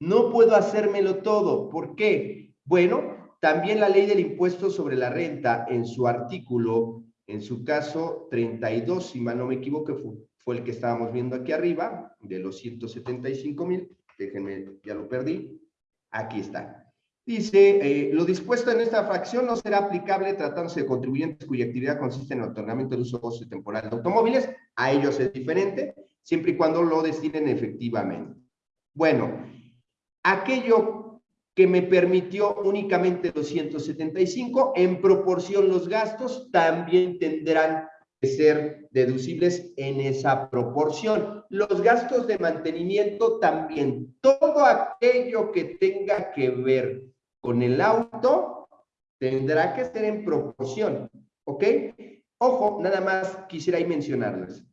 No puedo hacérmelo todo. ¿Por qué? Bueno, también la ley del impuesto sobre la renta en su artículo, en su caso 32, si mal no me equivoco, fue, el que estábamos viendo aquí arriba, de los 175 mil, déjenme, ya lo perdí, aquí está. Dice, eh, lo dispuesto en esta fracción no será aplicable tratándose de contribuyentes cuya actividad consiste en el otorgamiento de uso goce temporal de automóviles, a ellos es diferente, siempre y cuando lo destinen efectivamente. Bueno, aquello que me permitió únicamente 275, en proporción los gastos también tendrán que ser deducibles en esa proporción. Los gastos de mantenimiento también, todo aquello que tenga que ver con el auto tendrá que ser en proporción, ¿ok? Ojo, nada más quisiera ahí mencionarles.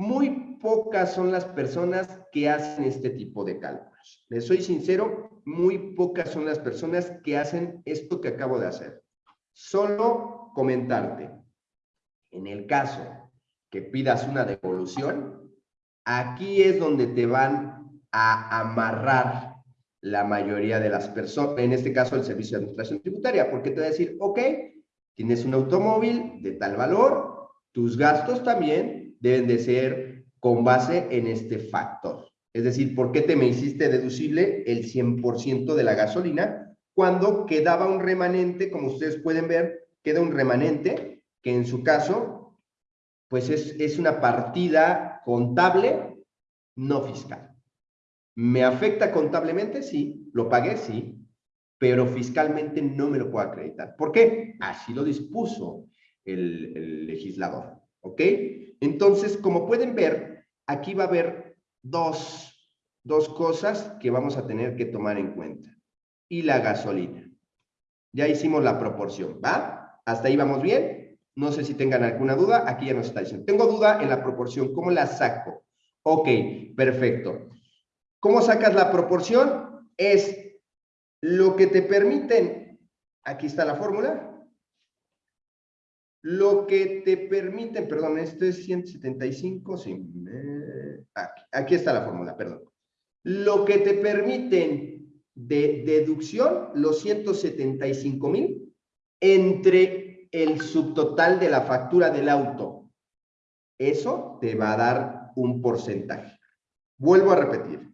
Muy pocas son las personas que hacen este tipo de cálculos. Les soy sincero, muy pocas son las personas que hacen esto que acabo de hacer. Solo comentarte, en el caso que pidas una devolución, aquí es donde te van a amarrar la mayoría de las personas, en este caso el Servicio de Administración Tributaria, porque te va a decir, ok, tienes un automóvil de tal valor, tus gastos también deben de ser con base en este factor. Es decir, ¿por qué te me hiciste deducible el 100% de la gasolina cuando quedaba un remanente, como ustedes pueden ver, queda un remanente que en su caso, pues es, es una partida contable no fiscal. ¿Me afecta contablemente? Sí. ¿Lo pagué? Sí. Pero fiscalmente no me lo puedo acreditar. ¿Por qué? Así lo dispuso el, legislador. ¿Ok? Entonces, como pueden ver, aquí va a haber dos, dos cosas que vamos a tener que tomar en cuenta. Y la gasolina. Ya hicimos la proporción, ¿va? ¿Hasta ahí vamos bien? No sé si tengan alguna duda. Aquí ya nos está diciendo. Tengo duda en la proporción. ¿Cómo la saco? Ok, perfecto. ¿Cómo sacas la proporción? Es lo que te permiten, aquí está la fórmula, lo que te permiten, perdón, esto es 175, sí, aquí, está la fórmula, perdón. Lo que te permiten de deducción, los 175 mil, entre el subtotal de la factura del auto. Eso te va a dar un porcentaje. Vuelvo a repetir.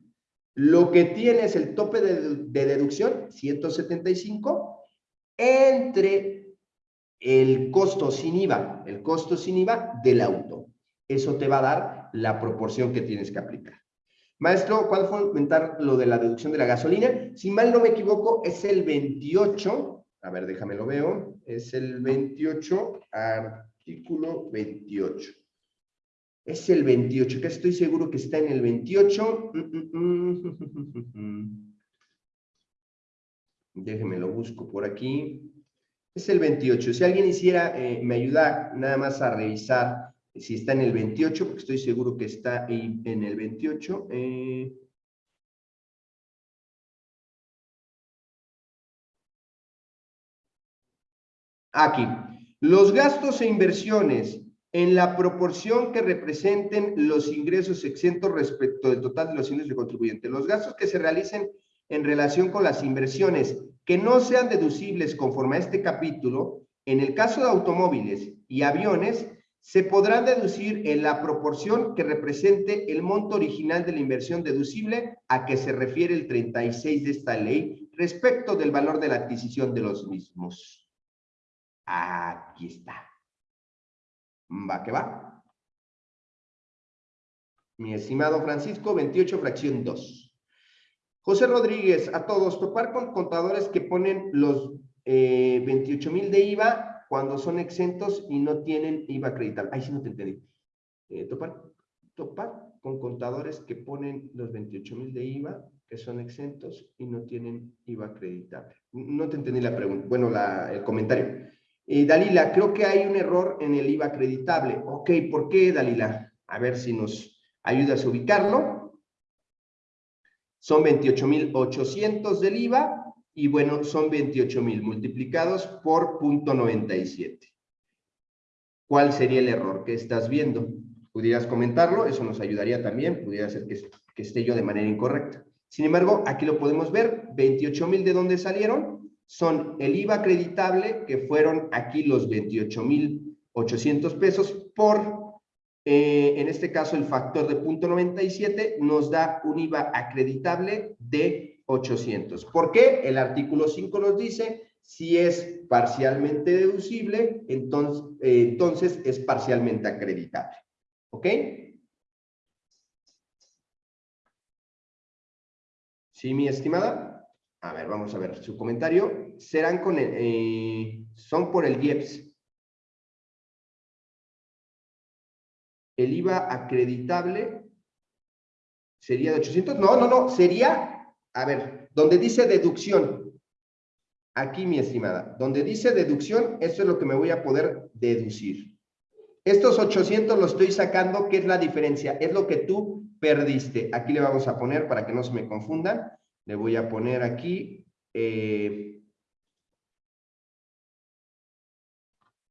Lo que tiene es el tope de, deducción, 175, entre el costo sin IVA, el costo sin IVA del auto. Eso te va a dar la proporción que tienes que aplicar. Maestro, ¿cuál fue aumentar lo de la deducción de la gasolina? Si mal no me equivoco, es el 28. A ver, déjame lo veo. Es el 28, artículo 28. Es el 28, que estoy seguro que está en el 28. Déjenme lo busco por aquí. Es el 28. Si alguien hiciera, eh, me ayuda nada más a revisar si está en el 28, porque estoy seguro que está en el 28. Eh. Aquí. Los gastos e inversiones en la proporción que representen los ingresos exentos respecto del total de los ingresos de contribuyente. Los gastos que se realicen en relación con las inversiones que no sean deducibles conforme a este capítulo, en el caso de automóviles y aviones, se podrán deducir en la proporción que represente el monto original de la inversión deducible a que se refiere el 36 de esta ley respecto del valor de la adquisición de los mismos. Aquí está. Va que va. Mi estimado Francisco, 28 fracción 2. José Rodríguez, a todos, topar con contadores que ponen los 28 eh, mil de IVA cuando son exentos y no tienen IVA acreditable. Ahí sí no te entendí. Eh, topar, topar con contadores que ponen los 28 mil de IVA que son exentos y no tienen IVA acreditable. No te entendí la pregunta, bueno, el comentario. Eh, Dalila, creo que hay un error en el IVA acreditable. Ok, ¿por qué, Dalila? A ver si nos ayudas a ubicarlo. Son 28,800 del IVA y bueno, son 28,000 multiplicados por punto 97. ¿Cuál sería el error que estás viendo? ¿Pudieras comentarlo? Eso nos ayudaría también. Pudiera ser que, que esté yo de manera incorrecta. Sin embargo, aquí lo podemos ver, 28 mil de dónde salieron, son el IVA acreditable, que fueron aquí los 28 mil 800 pesos por, eh, en este caso, el factor de punto 97 nos da un IVA acreditable de 800. ¿Por qué? El artículo 5 nos dice, si es parcialmente deducible, entonces, eh, entonces es parcialmente acreditable. ¿Ok? ¿Sí, mi estimada? A ver, vamos a ver su comentario. Serán con el, eh, son por el IEPS. El IVA acreditable sería de 800. No, no, no, sería, a ver, donde dice deducción. Aquí, mi estimada, donde dice deducción, eso es lo que me voy a poder deducir. Estos 800 los estoy sacando, ¿qué es la diferencia? Es lo que tú perdiste. Aquí le vamos a poner, para que no se me confundan, le voy a poner aquí, eh,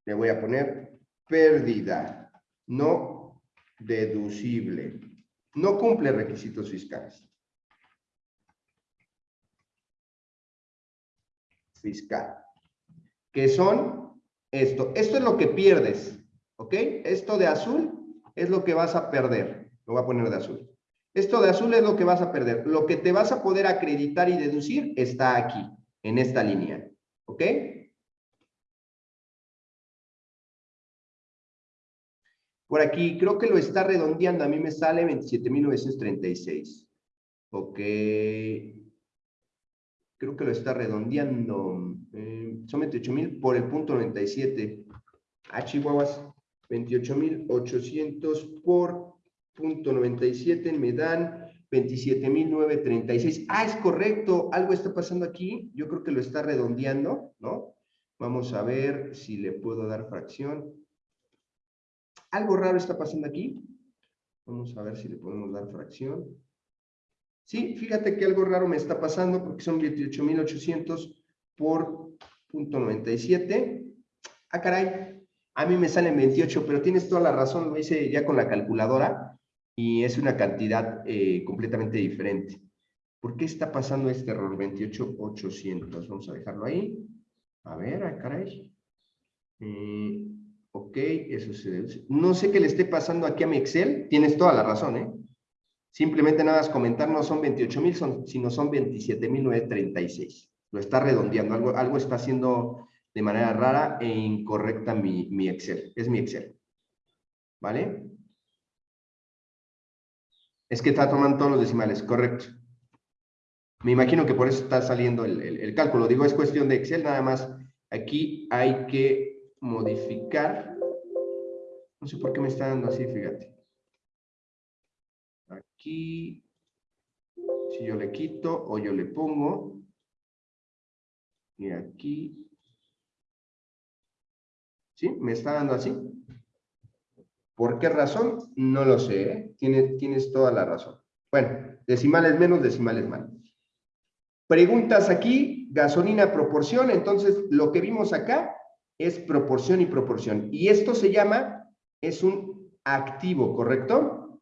le voy a poner pérdida no deducible. No cumple requisitos fiscales. Fiscal. Que son esto. Esto es lo que pierdes. ¿Ok? Esto de azul es lo que vas a perder. Lo voy a poner de azul. Esto de azul es lo que vas a perder. Lo que te vas a poder acreditar y deducir está aquí, en esta línea. ¿Ok? Por aquí, creo que lo está redondeando. A mí me sale 27.936. Ok. Creo que lo está redondeando. Eh, son 28.000 por el punto 97. Ah, Chihuahuas. 28.800 por punto 97 me dan 27.936. Ah, es correcto, algo está pasando aquí. Yo creo que lo está redondeando, ¿no? Vamos a ver si le puedo dar fracción. Algo raro está pasando aquí. Vamos a ver si le podemos dar fracción. Sí, fíjate que algo raro me está pasando porque son 28.800 por punto 97. Ah, caray. A mí me salen 28, pero tienes toda la razón, lo hice ya con la calculadora y es una cantidad eh, completamente diferente. ¿Por qué está pasando este error? 28,800. Vamos a dejarlo ahí. A ver, ah, caray. Eh, ok, eso se No sé qué le esté pasando aquí a mi Excel. Tienes toda la razón, ¿eh? Simplemente nada más comentar, no son 28,000, son, sino son 27,936. Lo está redondeando. Algo, algo está haciendo de manera rara e incorrecta mi, mi Excel. Es mi Excel. ¿Vale? Es que está tomando todos los decimales, correcto. Me imagino que por eso está saliendo el, cálculo. Digo, es cuestión de Excel, nada más. Aquí hay que modificar. No sé por qué me está dando así, fíjate. Aquí, si yo le quito o yo le pongo, y aquí, ¿sí? Me está dando así. ¿Por qué razón? No lo sé, ¿eh? tienes, tienes toda la razón. Bueno, decimales menos, decimales más. Preguntas aquí, gasolina proporción, entonces lo que vimos acá es proporción y proporción. Y esto se llama, es un activo, ¿correcto?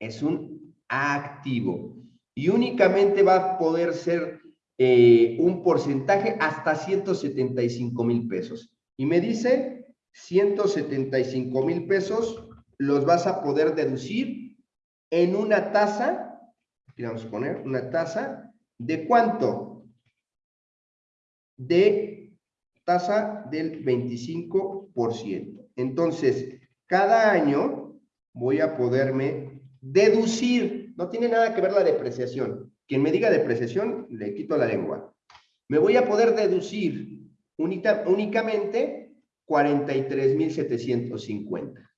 Es un activo. Y únicamente va a poder ser eh, un porcentaje hasta 175 mil pesos. Y me dice 175 mil pesos los vas a poder deducir en una tasa, aquí vamos a poner una tasa, ¿de cuánto? De tasa del 25%. Entonces, cada año voy a poderme deducir, no tiene nada que ver la depreciación. Quien me diga depreciación, le quito la lengua. Me voy a poder deducir únicamente 43,750.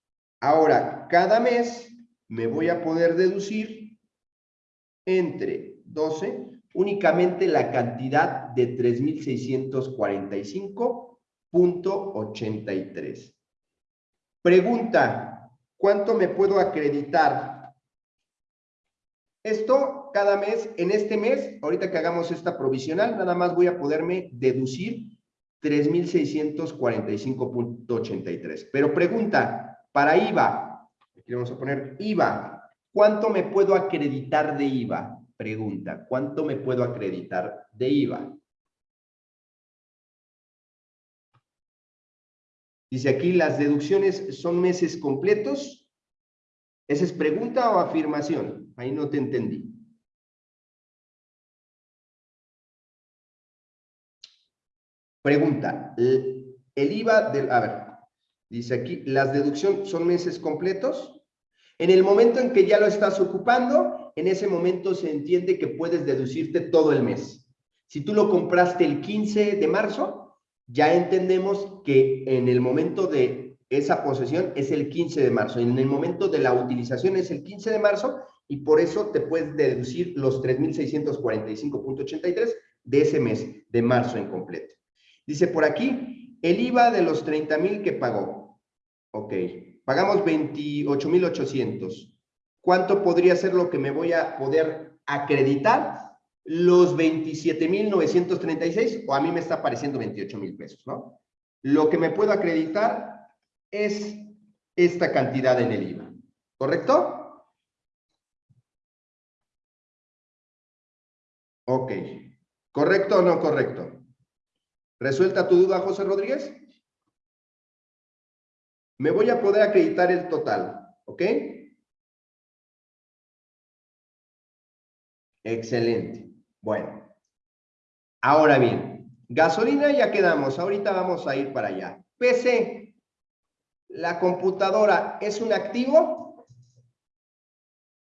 Ahora, cada mes me voy a poder deducir entre 12 únicamente la cantidad de 3,645.83. Pregunta, ¿cuánto me puedo acreditar? Esto cada mes, en este mes, ahorita que hagamos esta provisional, nada más voy a poderme deducir 3,645.83. Pero pregunta, para IVA, aquí vamos a poner IVA, ¿cuánto me puedo acreditar de IVA? Pregunta, ¿cuánto me puedo acreditar de IVA? Dice aquí, ¿las deducciones son meses completos? ¿Esa es pregunta o afirmación? Ahí no te entendí. Pregunta, el IVA del... A ver, dice aquí, ¿las deducciones son meses completos? En el momento en que ya lo estás ocupando, en ese momento se entiende que puedes deducirte todo el mes. Si tú lo compraste el 15 de marzo, ya entendemos que en el momento de esa posesión es el 15 de marzo. En el momento de la utilización es el 15 de marzo y por eso te puedes deducir los 3.645.83 de ese mes, de marzo en completo. Dice por aquí, el IVA de los 30 mil que pagó. Ok, pagamos 28,800. ¿Cuánto podría ser lo que me voy a poder acreditar? Los 27,936 o a mí me está pareciendo 28 mil pesos, ¿no? Lo que me puedo acreditar es esta cantidad en el IVA, ¿correcto? Ok, ¿correcto o no correcto? ¿Resuelta tu duda, José Rodríguez? Me voy a poder acreditar el total, ¿ok? Excelente. Bueno. Ahora bien, gasolina ya quedamos. Ahorita vamos a ir para allá. PC, la computadora es un activo.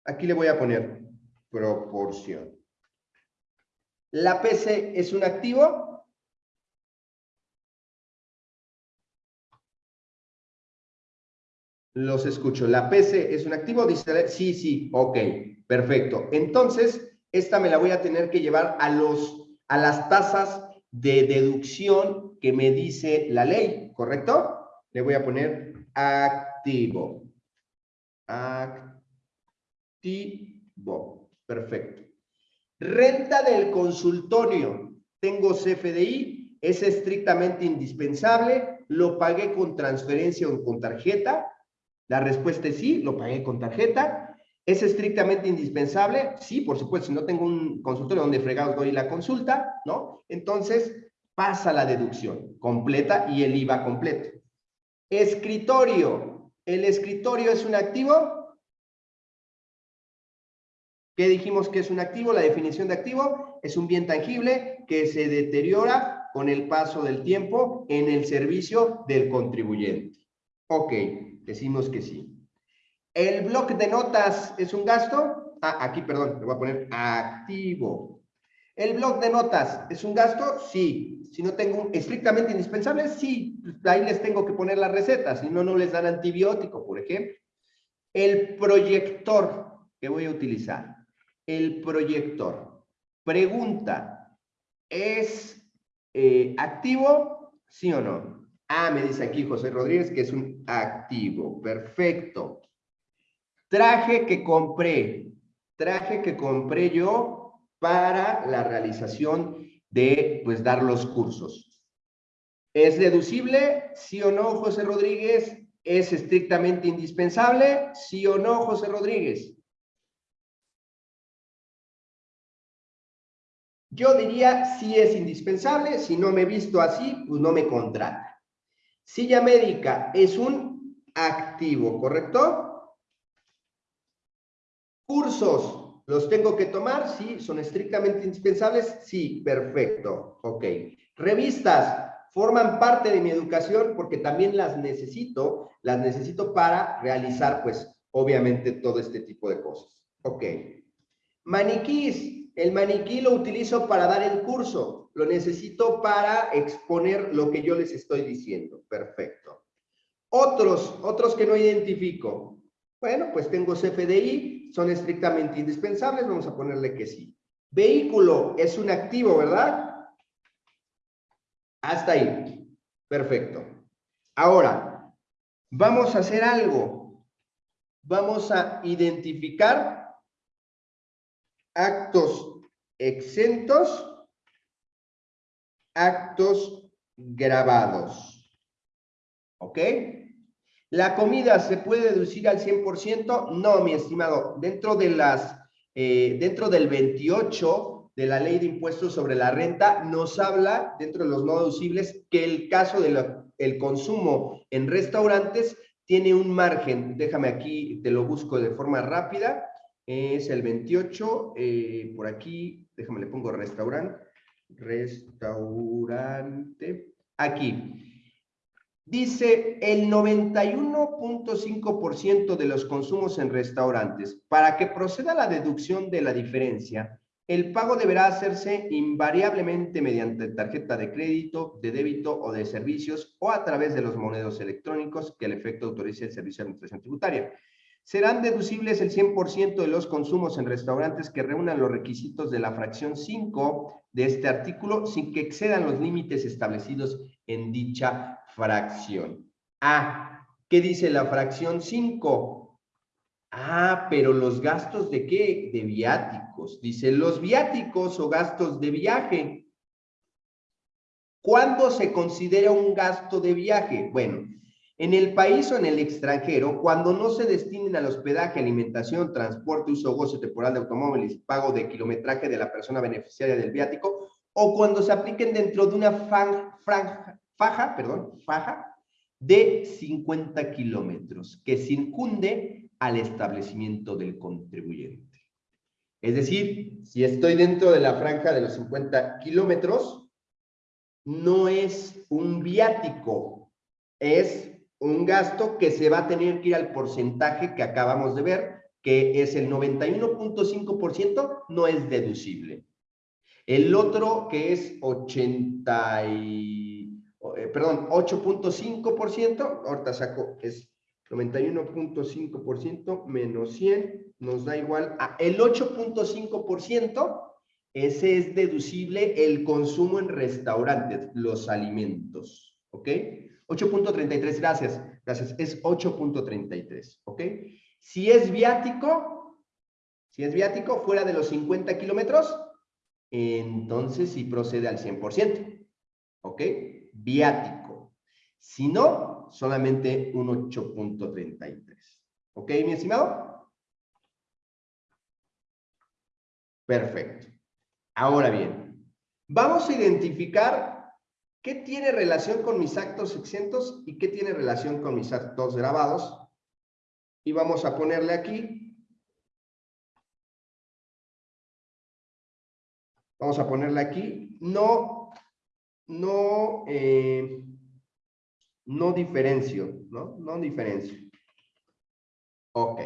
Aquí le voy a poner proporción. ¿La PC es un activo? Los escucho. ¿La PC es un activo? Dice, sí, sí, ok, perfecto. Entonces, esta me la voy a tener que llevar a, los, a las tasas de deducción que me dice la ley, ¿correcto? Le voy a poner activo. Activo. Perfecto. Renta del consultorio. Tengo CFDI, es estrictamente indispensable, lo pagué con transferencia o con tarjeta, la respuesta es sí, lo pagué con tarjeta. ¿Es estrictamente indispensable? Sí, por supuesto, si no tengo un consultorio donde fregados doy la consulta, ¿no? Entonces, pasa la deducción completa y el IVA completo. Escritorio. ¿El escritorio es un activo? ¿Qué dijimos que es un activo? La definición de activo es un bien tangible que se deteriora con el paso del tiempo en el servicio del contribuyente. Ok, Decimos que sí. ¿El bloque de notas es un gasto? Ah, aquí, perdón, le voy a poner activo. ¿El blog de notas es un gasto? Sí. Si no tengo estrictamente indispensable, sí. Ahí les tengo que poner la receta, si no, no les dan antibiótico, por ejemplo. El proyector que voy a utilizar. El proyector. Pregunta, ¿es eh, activo? ¿Sí o no? Ah, me dice aquí José Rodríguez que es un activo. Perfecto. Traje que compré. Traje que compré yo para la realización de, pues, dar los cursos. ¿Es deducible? ¿Sí o no, José Rodríguez? ¿Es estrictamente indispensable? ¿Sí o no, José Rodríguez? Yo diría si es indispensable, si no me he visto así, pues no me contrata. Silla médica es un activo, ¿correcto? Cursos, ¿los tengo que tomar? Sí, son estrictamente indispensables. Sí, perfecto. Ok. Revistas, forman parte de mi educación porque también las necesito, las necesito para realizar, pues, obviamente, todo este tipo de cosas. Ok. Maniquís, el maniquí lo utilizo para dar el curso lo necesito para exponer lo que yo les estoy diciendo. Perfecto. Otros, otros que no identifico. Bueno, pues tengo CFDI, son estrictamente indispensables, vamos a ponerle que sí. Vehículo es un activo, ¿verdad? Hasta ahí. Perfecto. Ahora, vamos a hacer algo. Vamos a identificar actos exentos actos grabados. ¿Ok? ¿La comida se puede deducir al 100%? No, mi estimado. Dentro de las eh, dentro del 28 de la ley de impuestos sobre la renta, nos habla, dentro de los no deducibles, que el caso del consumo en restaurantes tiene un margen. Déjame aquí, te lo busco de forma rápida. Es el 28, eh, por aquí, déjame le pongo restaurante, restaurante, aquí. Dice el 91.5% de los consumos en restaurantes. Para que proceda la deducción de la diferencia, el pago deberá hacerse invariablemente mediante tarjeta de crédito, de débito o de servicios o a través de los monedos electrónicos que el efecto autorice el Servicio de Administración Tributaria. Serán deducibles el 100% de los consumos en restaurantes que reúnan los requisitos de la fracción 5 de este artículo sin que excedan los límites establecidos en dicha fracción. Ah, ¿qué dice la fracción 5? Ah, pero los gastos de qué? De viáticos. Dice los viáticos o gastos de viaje. ¿Cuándo se considera un gasto de viaje? Bueno, en el país o en el extranjero, cuando no se destinen al hospedaje, alimentación, transporte, uso o goce temporal de automóviles, pago de kilometraje de la persona beneficiaria del viático, o cuando se apliquen dentro de una franja, faja, perdón, faja de 50 kilómetros que circunde al establecimiento del contribuyente. Es decir, si estoy dentro de la franja de los 50 kilómetros, no es un viático, es un gasto que se va a tener que ir al porcentaje que acabamos de ver, que es el 91.5%, no es deducible. El otro, que es 80 y, eh, perdón, 8.5%, ahorita saco, es 91.5% menos 100, nos da igual a el 8.5%, ese es deducible el consumo en restaurantes, los alimentos, ¿ok? 8.33, gracias, gracias, es 8.33, ¿ok? Si es viático, si es viático fuera de los 50 kilómetros, entonces sí procede al 100%, ¿ok? Viático. Si no, solamente un 8.33, ¿ok, mi estimado? Perfecto. Ahora bien, vamos a identificar ¿Qué tiene relación con mis actos exentos y qué tiene relación con mis actos grabados? Y vamos a ponerle aquí. Vamos a ponerle aquí. No, no, eh, no diferencio, ¿no? No diferencio. Ok.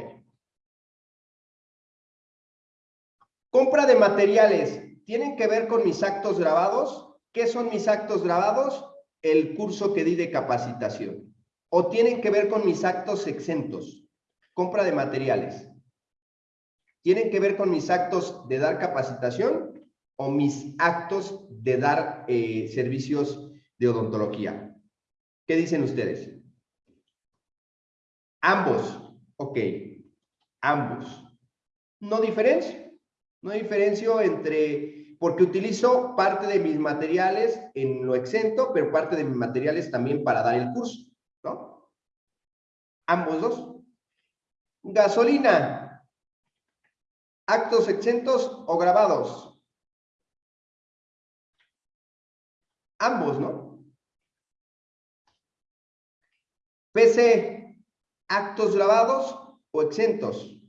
Compra de materiales. ¿Tienen que ver con mis actos grabados? ¿Qué son mis actos grabados? El curso que di de capacitación. O tienen que ver con mis actos exentos. Compra de materiales. ¿Tienen que ver con mis actos de dar capacitación o mis actos de dar eh, servicios de odontología? ¿Qué dicen ustedes? Ambos. Ok. Ambos. No diferencio. No diferencio entre porque utilizo parte de mis materiales en lo exento, pero parte de mis materiales también para dar el curso, ¿no? Ambos dos. Gasolina. Actos exentos o grabados. Ambos, ¿no? PC. Actos grabados o exentos.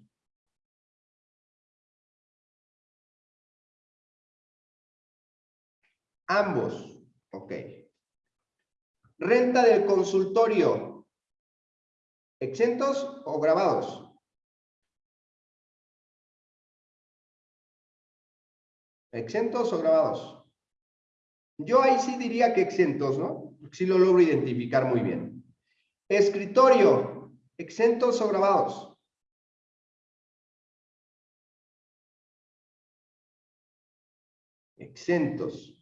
Ambos. Ok. Renta del consultorio. ¿Exentos o grabados? ¿Exentos o grabados? Yo ahí sí diría que exentos, ¿no? Sí lo logro identificar muy bien. Escritorio. ¿Exentos o grabados? Exentos.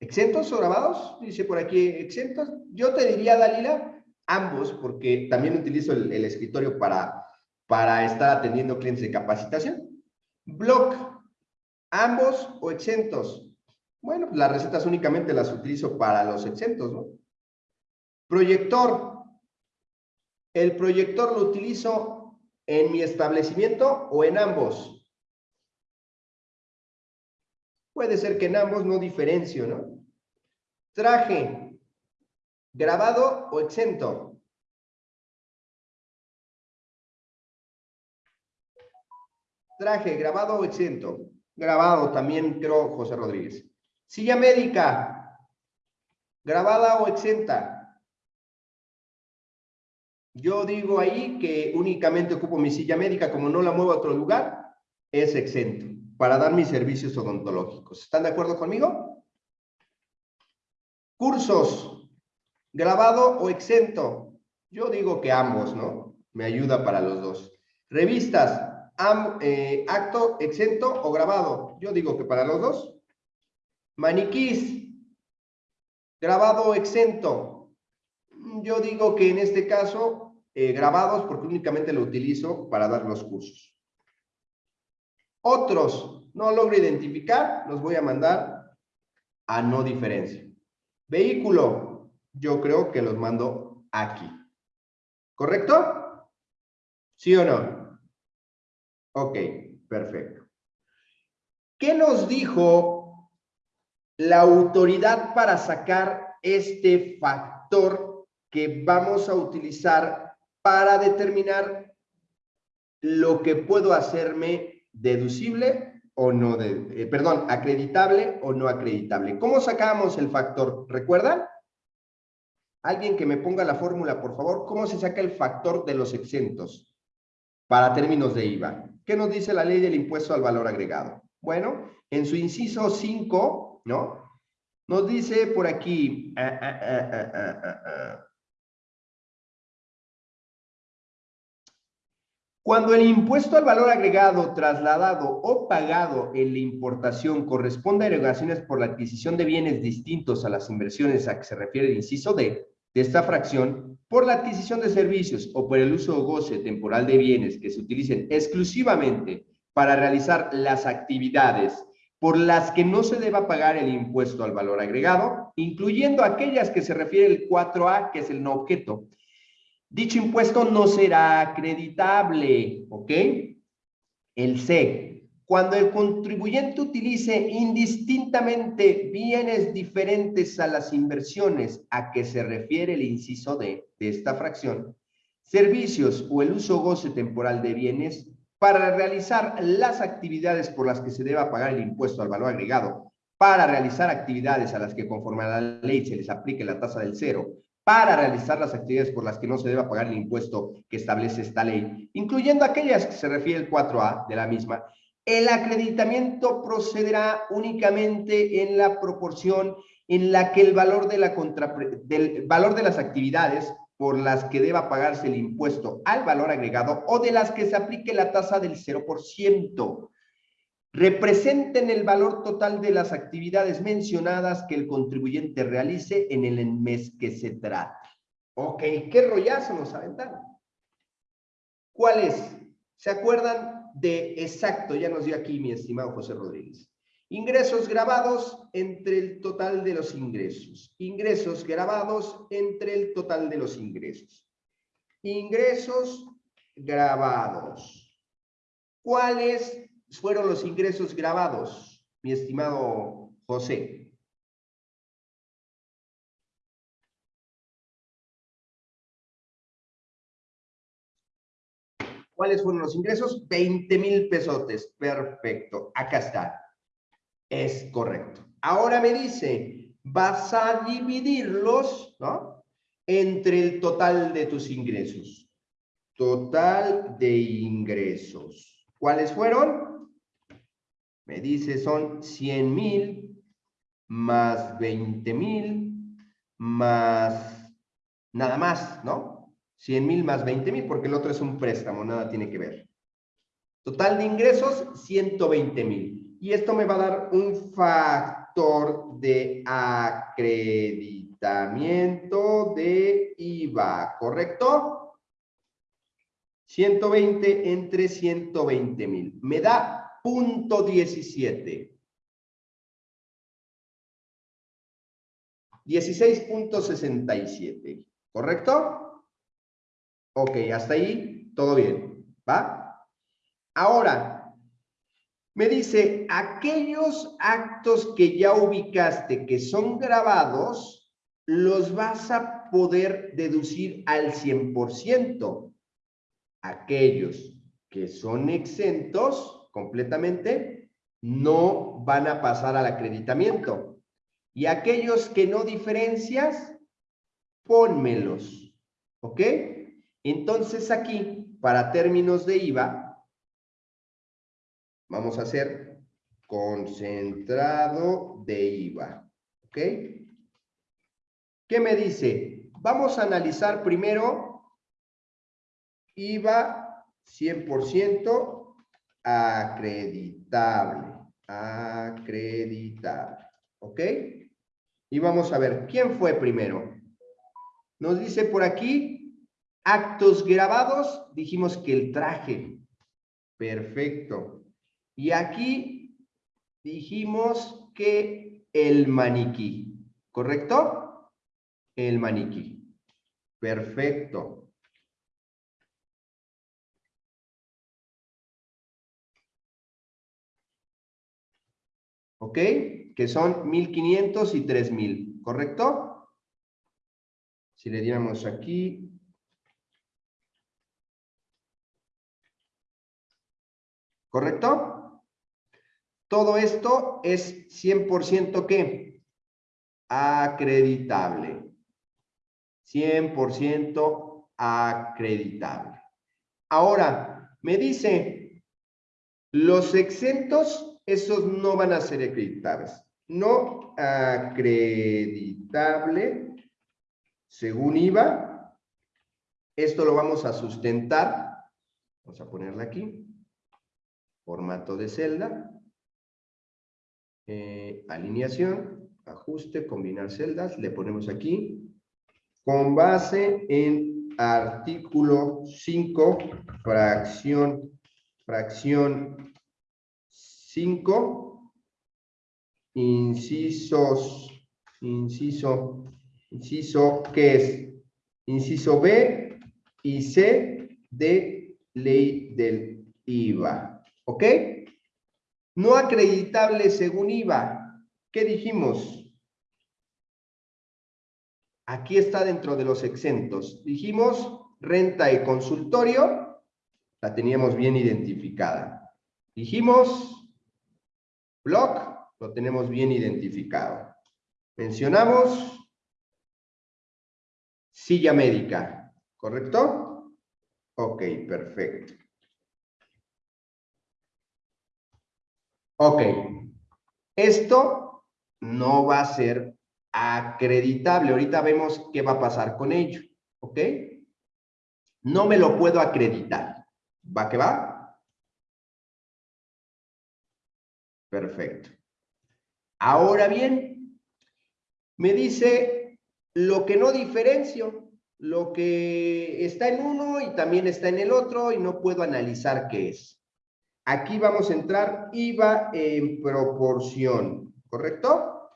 ¿Exentos o grabados? Dice por aquí, exentos. Yo te diría, Dalila, ambos, porque también utilizo el, escritorio para, para estar atendiendo clientes de capacitación. Blog, ambos o exentos. Bueno, las recetas únicamente las utilizo para los exentos, ¿no? Proyector. El proyector lo utilizo en mi establecimiento o en ambos. Puede ser que en ambos no diferencio, ¿no? Traje, grabado o exento. Traje, grabado o exento. Grabado también, creo, José Rodríguez. Silla médica, grabada o exenta. Yo digo ahí que únicamente ocupo mi silla médica, como no la muevo a otro lugar, es exento para dar mis servicios odontológicos. ¿Están de acuerdo conmigo? Cursos, grabado o exento. Yo digo que ambos, ¿no? Me ayuda para los dos. Revistas, eh, acto exento o grabado. Yo digo que para los dos. Maniquís, grabado exento. Yo digo que en este caso, eh, grabados, porque únicamente lo utilizo para dar los cursos. Otros, no logro identificar, los voy a mandar a no diferencia. Vehículo, yo creo que los mando aquí. ¿Correcto? ¿Sí o no? Ok, perfecto. ¿Qué nos dijo la autoridad para sacar este factor que vamos a utilizar para determinar lo que puedo hacerme deducible o no, de, eh, perdón, acreditable o no acreditable. ¿Cómo sacamos el factor? ¿Recuerdan? Alguien que me ponga la fórmula, por favor. ¿Cómo se saca el factor de los exentos para términos de IVA? ¿Qué nos dice la ley del impuesto al valor agregado? Bueno, en su inciso 5, ¿no? Nos dice por aquí, ah, ah, ah, Cuando el impuesto al valor agregado trasladado o pagado en la importación corresponde a erogaciones por la adquisición de bienes distintos a las inversiones a que se refiere el inciso D de esta fracción, por la adquisición de servicios o por el uso o goce temporal de bienes que se utilicen exclusivamente para realizar las actividades por las que no se deba pagar el impuesto al valor agregado, incluyendo aquellas que se refiere el 4A, que es el no objeto, Dicho impuesto no será acreditable, ¿ok? El C. Cuando el contribuyente utilice indistintamente bienes diferentes a las inversiones a que se refiere el inciso D de esta fracción, servicios o el uso goce temporal de bienes para realizar las actividades por las que se deba pagar el impuesto al valor agregado, para realizar actividades a las que conforme a la ley se les aplique la tasa del cero para realizar las actividades por las que no se deba pagar el impuesto que establece esta ley, incluyendo aquellas que se refiere el 4A de la misma, el acreditamiento procederá únicamente en la proporción en la que el valor de, valor de las actividades por las que deba pagarse el impuesto al valor agregado o de las que se aplique la tasa del 0% representen el valor total de las actividades mencionadas que el contribuyente realice en el mes que se trate. Ok, ¿qué rollazo nos aventaron? ¿Cuál es? ¿Se acuerdan de exacto? Ya nos dio aquí mi estimado José Rodríguez. Ingresos grabados entre el total de los ingresos. Ingresos grabados entre el total de los ingresos. Ingresos grabados. ¿Cuáles fueron los ingresos grabados, mi estimado José? ¿Cuáles fueron los ingresos? 20 mil pesotes. Perfecto. Acá está. Es correcto. Ahora me dice, vas a dividirlos, ¿no? Entre el total de tus ingresos. Total de ingresos. ¿Cuáles fueron? Me dice son 100 mil más 20 mil más nada más, ¿no? 100 mil más 20 mil porque el otro es un préstamo, nada tiene que ver. Total de ingresos, 120 mil. Y esto me va a dar un factor de acreditamiento de IVA, ¿correcto? 120 entre 120 mil. Me da punto 17. 16.67, ¿correcto? Ok, hasta ahí todo bien, ¿va? Ahora, Me dice, aquellos actos que ya ubicaste que son grabados, los vas a poder deducir al 100%. Aquellos que son exentos completamente, no van a pasar al acreditamiento. Y aquellos que no diferencias, pónmelos. ¿Ok? Entonces aquí, para términos de IVA, vamos a hacer concentrado de IVA. ¿Ok? ¿Qué me dice? Vamos a analizar primero IVA 100% acreditable. Acreditable. ¿Ok? Y vamos a ver, ¿quién fue primero? Nos dice por aquí, actos grabados, dijimos que el traje. Perfecto. Y aquí dijimos que el maniquí. ¿Correcto? El maniquí. Perfecto. ¿Ok? Que son 1500 y 3000. ¿Correcto? Si le diéramos aquí. ¿Correcto? Todo esto es 100% ¿qué? Acreditable. 100% acreditable. Ahora, me dice, los exentos, esos no van a ser acreditables. No acreditable, según IVA, esto lo vamos a sustentar. Vamos a ponerla aquí. Formato de celda. Eh, alineación, ajuste, combinar celdas. Le ponemos aquí con base en artículo 5, fracción, fracción 5, incisos, inciso, inciso, ¿qué es? Inciso B y C de ley del IVA, ¿ok? No acreditable según IVA, ¿qué dijimos? Aquí está dentro de los exentos. Dijimos renta y consultorio, la teníamos bien identificada. Dijimos blog, lo tenemos bien identificado. Mencionamos silla médica, ¿correcto? Ok, perfecto. Ok, esto no va a ser acreditable. Ahorita vemos qué va a pasar con ello, ¿ok? No me lo puedo acreditar. ¿Va que va? Perfecto. Ahora bien, me dice lo que no diferencio, lo que está en uno y también está en el otro y no puedo analizar qué es. Aquí vamos a entrar IVA en proporción, ¿correcto?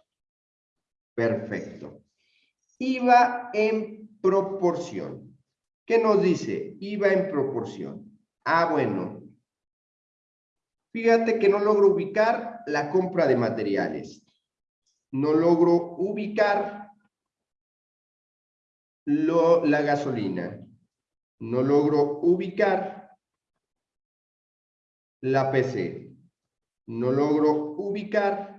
Perfecto. IVA en proporción. ¿Qué nos dice? IVA en proporción. Ah, bueno. Fíjate que no logro ubicar la compra de materiales. No logro ubicar la gasolina. No logro ubicar la PC. No logro ubicar